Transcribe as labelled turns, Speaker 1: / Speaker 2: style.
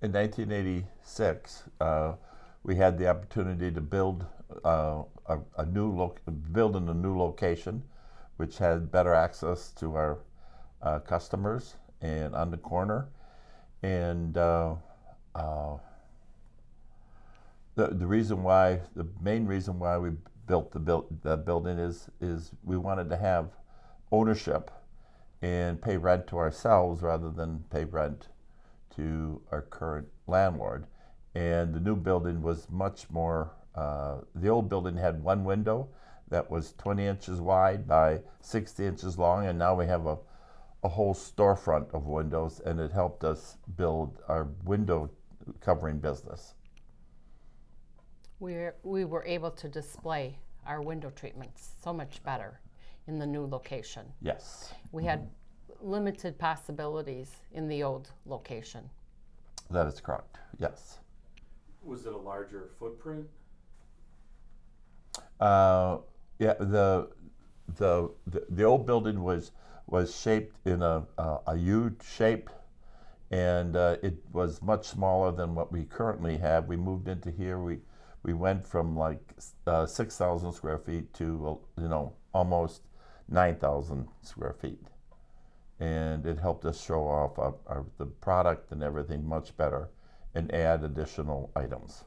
Speaker 1: In 1986, uh, we had the opportunity to build uh, a, a, new build in a new location, which had better access to our uh, customers and on the corner. And uh, uh, the the reason why the main reason why we built the built the building is is we wanted to have ownership and pay rent to ourselves rather than pay rent to our current landlord. And the new building was much more. Uh, the old building had one window that was 20 inches wide by 60 inches long, and now we have a a whole storefront of windows, and it helped us build our window covering business.
Speaker 2: We we were able to display our window treatments so much better in the new location.
Speaker 1: Yes,
Speaker 2: We had limited possibilities in the old location.
Speaker 1: that is correct. Yes.
Speaker 3: Was it a larger footprint?
Speaker 1: Uh, yeah, the, the the the old building was was shaped in a a, a U shape, and uh, it was much smaller than what we currently have. We moved into here. We we went from like uh, six thousand square feet to uh, you know almost nine thousand square feet, and it helped us show off our, our, the product and everything much better, and add additional items.